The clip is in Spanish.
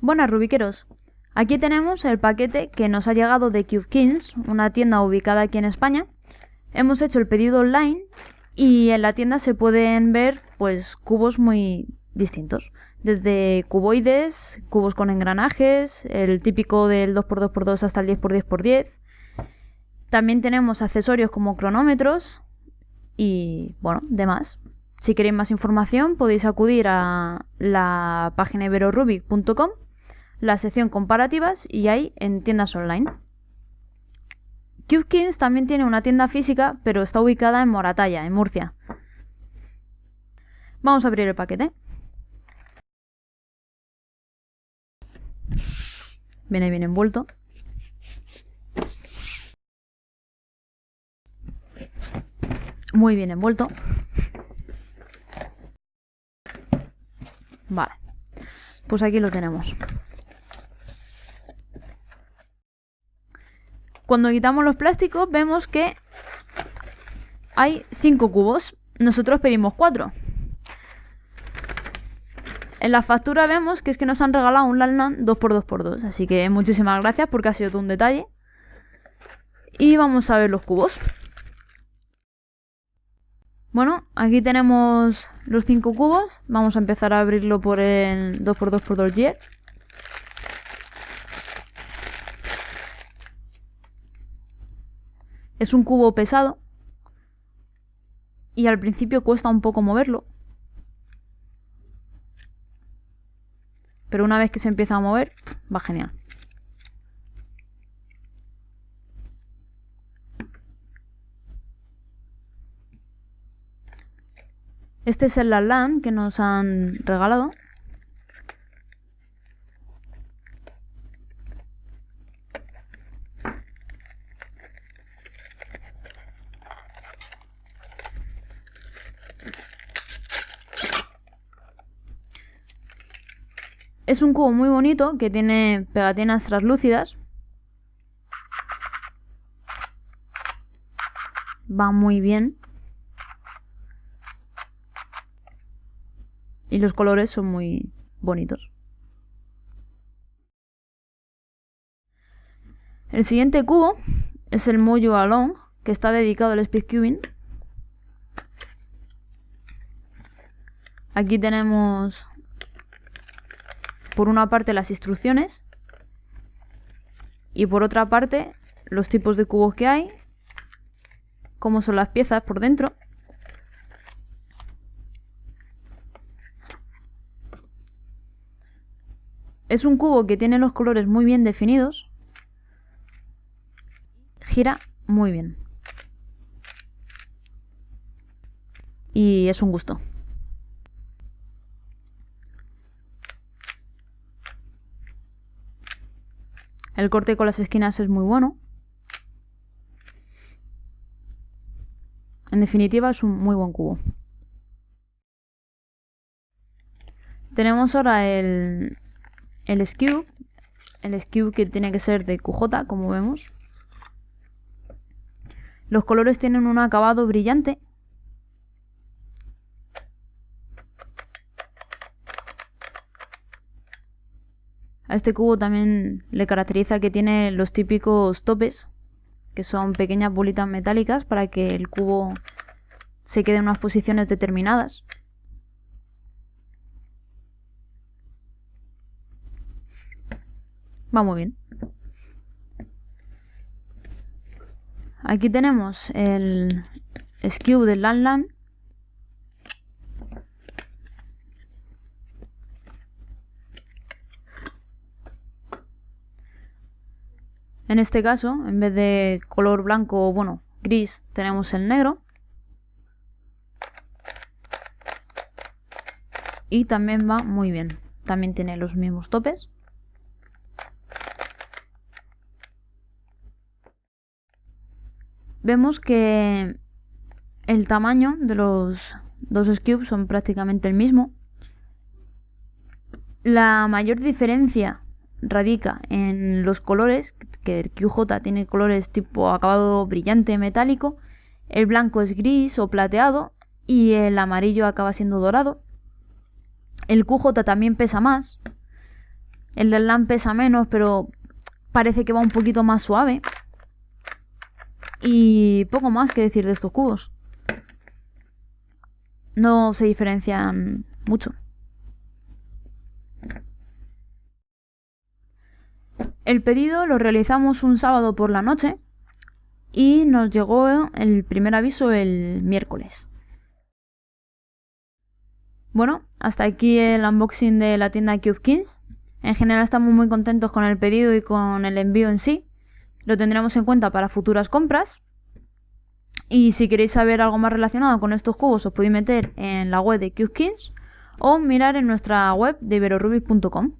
Buenas Rubiqueros, aquí tenemos el paquete que nos ha llegado de Cube Kings, una tienda ubicada aquí en España. Hemos hecho el pedido online y en la tienda se pueden ver pues cubos muy distintos, desde cuboides, cubos con engranajes, el típico del 2x2x2 hasta el 10x10x10. También tenemos accesorios como cronómetros y bueno, demás. Si queréis más información podéis acudir a la página iberorubic.com la sección comparativas y ahí en tiendas online. CubeKings también tiene una tienda física, pero está ubicada en Moratalla, en Murcia. Vamos a abrir el paquete. Viene bien envuelto. Muy bien envuelto. Vale. Pues aquí lo tenemos. Cuando quitamos los plásticos vemos que hay 5 cubos. Nosotros pedimos 4. En la factura vemos que es que nos han regalado un Lanlan 2x2x2. Así que muchísimas gracias porque ha sido todo un detalle. Y vamos a ver los cubos. Bueno, aquí tenemos los 5 cubos. Vamos a empezar a abrirlo por el 2x2x2 Gear. Es un cubo pesado y al principio cuesta un poco moverlo. Pero una vez que se empieza a mover, va genial. Este es el LAN que nos han regalado. Es un cubo muy bonito que tiene pegatinas translúcidas. Va muy bien. Y los colores son muy bonitos. El siguiente cubo es el Mojo Along, que está dedicado al speedcubing. Aquí tenemos por una parte las instrucciones y por otra parte los tipos de cubos que hay, cómo son las piezas por dentro. Es un cubo que tiene los colores muy bien definidos. Gira muy bien. Y es un gusto. El corte con las esquinas es muy bueno. En definitiva es un muy buen cubo. Tenemos ahora el, el skew. El skew que tiene que ser de QJ, como vemos. Los colores tienen un acabado brillante A este cubo también le caracteriza que tiene los típicos topes, que son pequeñas bolitas metálicas para que el cubo se quede en unas posiciones determinadas. Va muy bien. Aquí tenemos el skew del LAN En este caso, en vez de color blanco bueno, gris, tenemos el negro. Y también va muy bien. También tiene los mismos topes. Vemos que el tamaño de los dos cubes son prácticamente el mismo. La mayor diferencia radica en los colores, que el QJ tiene colores tipo acabado brillante metálico, el blanco es gris o plateado y el amarillo acaba siendo dorado. El QJ también pesa más, El LAN pesa menos, pero parece que va un poquito más suave. Y poco más que decir de estos cubos. No se diferencian mucho. El pedido lo realizamos un sábado por la noche y nos llegó el primer aviso el miércoles. Bueno, hasta aquí el unboxing de la tienda Cube Kings. En general estamos muy contentos con el pedido y con el envío en sí. Lo tendremos en cuenta para futuras compras. Y si queréis saber algo más relacionado con estos cubos os podéis meter en la web de Cube Kings o mirar en nuestra web de iberorubik.com.